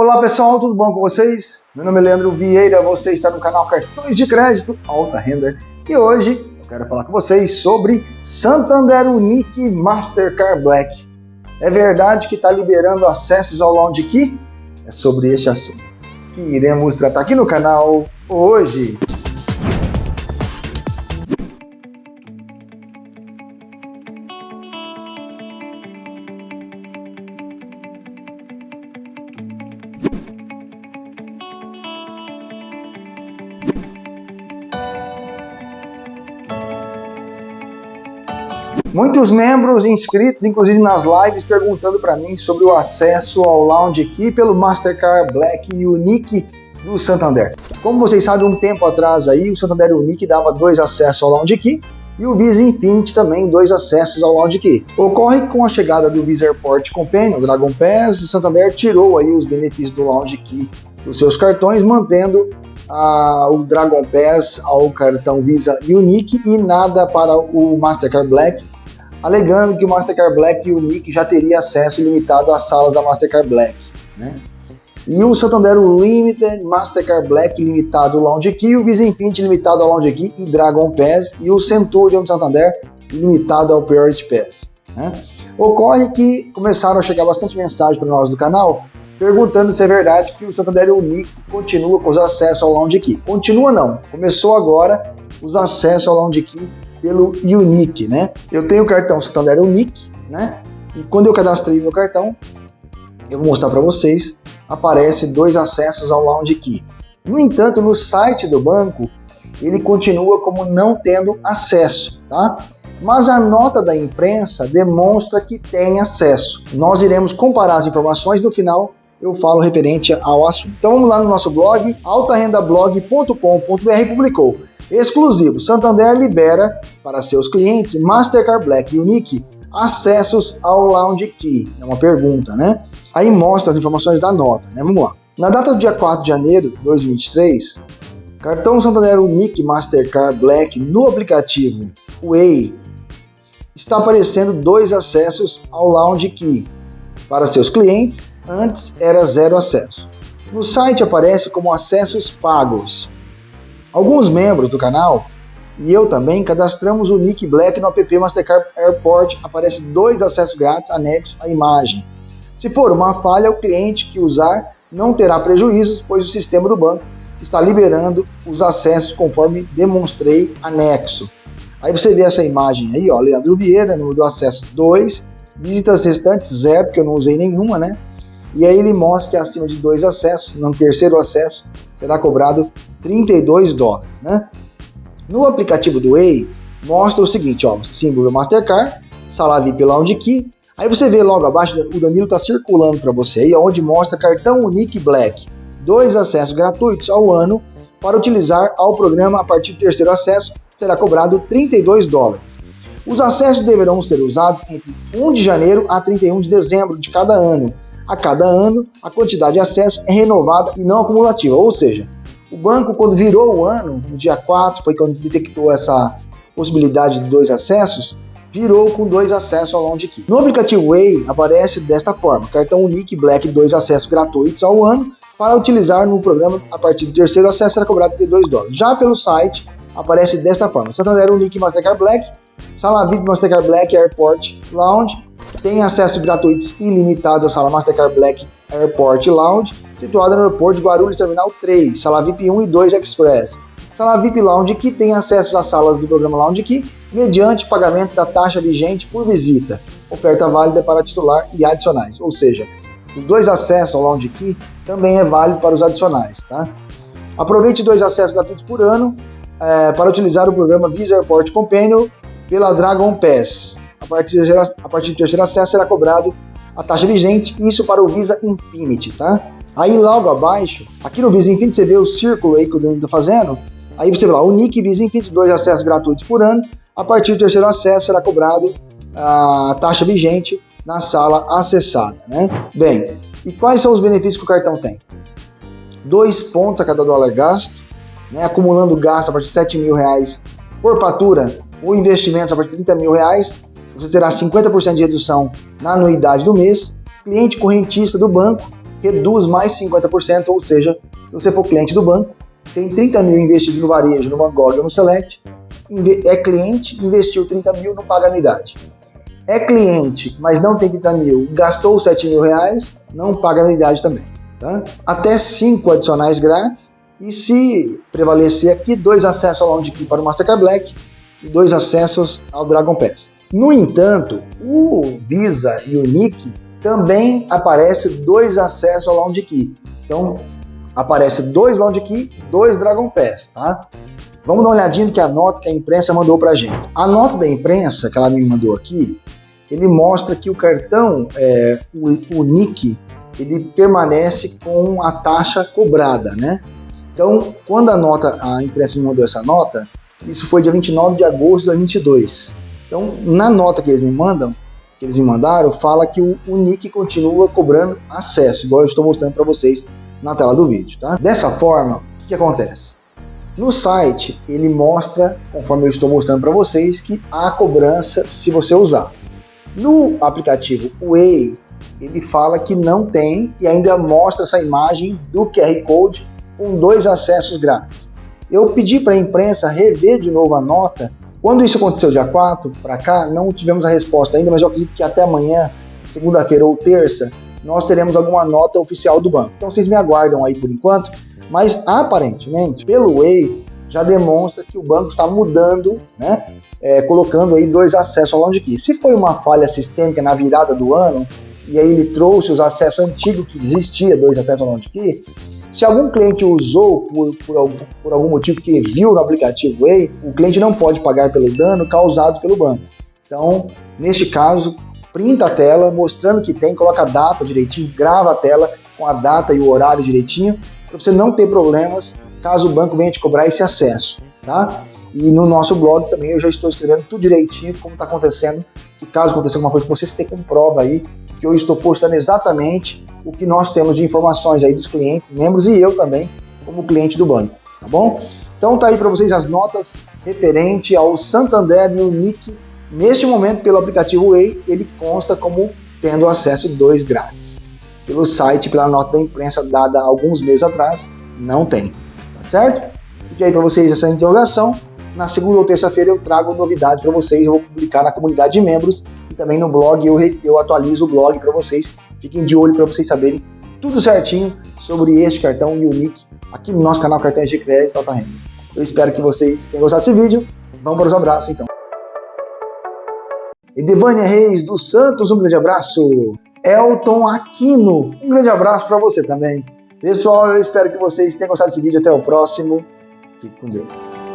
Olá pessoal, tudo bom com vocês? Meu nome é Leandro Vieira, você está no canal Cartões de Crédito Alta Renda e hoje eu quero falar com vocês sobre Santander Unique Mastercard Black. É verdade que está liberando acessos ao Lounge Key? É sobre este assunto que iremos tratar aqui no canal hoje. Muitos membros inscritos, inclusive nas lives, perguntando para mim sobre o acesso ao Lounge aqui pelo Mastercard Black Unique do Santander. Como vocês sabem, um tempo atrás aí, o Santander Unique dava dois acessos ao Lounge Key e o Visa Infinity também dois acessos ao Lounge Key. Ocorre que com a chegada do Visa Airport Companion, Dragon Pass, o Santander tirou aí os benefícios do Lounge Key dos seus cartões, mantendo ah, o Dragon Pass ao cartão Visa Unique e nada para o Mastercard Black alegando que o Mastercard Black e o Nick já teria acesso limitado às salas da Mastercard Black. Né? E o Santander Limited, Mastercard Black limitado Lounge Key, o Infinity limitado ao Lounge Key e Dragon Pass, e o Centurion do Santander limitado ao Priority Pass. Né? Ocorre que começaram a chegar bastante mensagem para nós do canal perguntando se é verdade que o Santander Unique continua com os acessos ao Lounge Key. Continua não, começou agora os acessos ao Lounge Key pelo Unique, né? Eu tenho o cartão Santander Unique, né? E quando eu cadastrei meu cartão, eu vou mostrar para vocês, aparece dois acessos ao Lounge Key. No entanto, no site do banco, ele continua como não tendo acesso, tá? Mas a nota da imprensa demonstra que tem acesso. Nós iremos comparar as informações no final eu falo referente ao assunto. Então vamos lá no nosso blog, altarendablog.com.br publicou Exclusivo, Santander libera para seus clientes Mastercard Black Unique acessos ao Lounge Key. É uma pergunta, né? Aí mostra as informações da nota, né? Vamos lá. Na data do dia 4 de janeiro de 2023, cartão Santander Unique Mastercard Black no aplicativo Way está aparecendo dois acessos ao Lounge Key para seus clientes, antes era zero acesso. No site aparece como acessos pagos. Alguns membros do canal e eu também cadastramos o Nick Black no app Mastercard Airport, aparece dois acessos grátis anexos à imagem. Se for uma falha, o cliente que usar não terá prejuízos, pois o sistema do banco está liberando os acessos conforme demonstrei anexo. Aí você vê essa imagem aí, ó, Leandro Vieira, número do acesso 2, visitas restantes 0, porque eu não usei nenhuma, né? E aí ele mostra que acima de dois acessos, no terceiro acesso, será cobrado 32 dólares, né? No aplicativo do Way, mostra o seguinte, ó, símbolo do Mastercard, sala VIP Lounge Key, aí você vê logo abaixo, o Danilo está circulando para você aí, onde mostra cartão Unique Black, dois acessos gratuitos ao ano para utilizar ao programa a partir do terceiro acesso, será cobrado 32 dólares. Os acessos deverão ser usados entre 1 de janeiro a 31 de dezembro de cada ano, a cada ano, a quantidade de acesso é renovada e não acumulativa, ou seja, o banco, quando virou o ano, no dia 4, foi quando detectou essa possibilidade de dois acessos, virou com dois acessos ao Lounge Key. No aplicativo Way aparece desta forma, cartão Unique Black, dois acessos gratuitos ao ano, para utilizar no programa a partir do terceiro acesso será cobrado de 2 dólares. Já pelo site aparece desta forma, Santander Unique Mastercard Black, Sala VIP Mastercard Black Airport Lounge, tem acesso gratuito ilimitado à sala Mastercard Black Airport Lounge, situada no aeroporto de Guarulhos Terminal 3, sala VIP 1 e 2 Express. Sala VIP Lounge que tem acesso às salas do programa Lounge Key mediante pagamento da taxa vigente por visita. Oferta válida para titular e adicionais, ou seja, os dois acessos ao Lounge Key também é válido para os adicionais. Tá? Aproveite dois acessos gratuitos por ano é, para utilizar o programa Visa Airport Companion pela Dragon Pass a partir do terceiro acesso será cobrado a taxa vigente, isso para o Visa Infinity, tá? Aí logo abaixo, aqui no Visa Infinity você vê o círculo aí que o Danilo está fazendo, aí você vê lá, o Nick Visa Infinity, dois acessos gratuitos por ano, a partir do terceiro acesso será cobrado a taxa vigente na sala acessada, né? Bem, e quais são os benefícios que o cartão tem? Dois pontos a cada dólar gasto, né? acumulando gasto a partir de 7 mil reais por fatura ou investimentos a partir de 30 mil reais, você terá 50% de redução na anuidade do mês, cliente correntista do banco reduz mais 50%, ou seja, se você for cliente do banco, tem 30 mil investido no varejo, no Van Gogh ou no Select, é cliente, investiu 30 mil, não paga anuidade. É cliente, mas não tem 30 mil, gastou 7 mil reais, não paga anuidade também. Tá? Até 5 adicionais grátis, e se prevalecer aqui, dois acessos ao Lounge Key para o Mastercard Black e dois acessos ao Dragon Pass. No entanto, o Visa e o Nick também aparece dois acessos ao Lounge Key. Então, aparece dois Lounge Key, dois Dragon Pass, tá? Vamos dar uma olhadinha que a nota que a imprensa mandou pra gente. A nota da imprensa que ela me mandou aqui, ele mostra que o cartão, é, o, o NIC, ele permanece com a taxa cobrada, né? Então, quando a nota, a imprensa me mandou essa nota, isso foi dia 29 de agosto de 2022. Então, na nota que eles me mandam, que eles me mandaram, fala que o, o NIC continua cobrando acesso, igual eu estou mostrando para vocês na tela do vídeo, tá? Dessa forma, o que, que acontece? No site, ele mostra, conforme eu estou mostrando para vocês, que há cobrança se você usar. No aplicativo Way, ele fala que não tem e ainda mostra essa imagem do QR Code com dois acessos grátis. Eu pedi para a imprensa rever de novo a nota quando isso aconteceu, dia 4 para cá, não tivemos a resposta ainda, mas eu acredito que até amanhã, segunda-feira ou terça, nós teremos alguma nota oficial do banco. Então vocês me aguardam aí por enquanto, mas aparentemente, pelo Way, já demonstra que o banco está mudando, né, é, colocando aí dois acessos ao longe aqui. Se foi uma falha sistêmica na virada do ano, e aí ele trouxe os acessos antigos que existia, dois acessos ao longe aqui, se algum cliente usou por, por, por, algum motivo que viu no aplicativo Way, o cliente não pode pagar pelo dano causado pelo banco. Então, neste caso, printa a tela mostrando que tem, coloca a data direitinho, grava a tela com a data e o horário direitinho, para você não ter problemas caso o banco venha te cobrar esse acesso, tá? E no nosso blog também eu já estou escrevendo tudo direitinho como está acontecendo, que caso aconteça alguma coisa com você, você tem como prova aí, que eu estou postando exatamente o que nós temos de informações aí dos clientes, membros e eu também, como cliente do banco, tá bom? Então tá aí para vocês as notas referente ao Santander e o NIC. Neste momento, pelo aplicativo Way, ele consta como tendo acesso 2 grátis. Pelo site, pela nota da imprensa dada alguns meses atrás, não tem, tá certo? Fique aí para vocês essa interrogação. Na segunda ou terça-feira eu trago novidades para vocês, eu vou publicar na comunidade de membros e também no blog eu, eu atualizo o blog para vocês Fiquem de olho para vocês saberem tudo certinho sobre este cartão e o nick aqui no nosso canal Cartões de Crédito Alta Renda. Eu espero que vocês tenham gostado desse vídeo. Vamos para os abraços então. Edevânia Reis dos Santos, um grande abraço. Elton Aquino, um grande abraço para você também. Pessoal, eu espero que vocês tenham gostado desse vídeo. Até o próximo. Fique com Deus.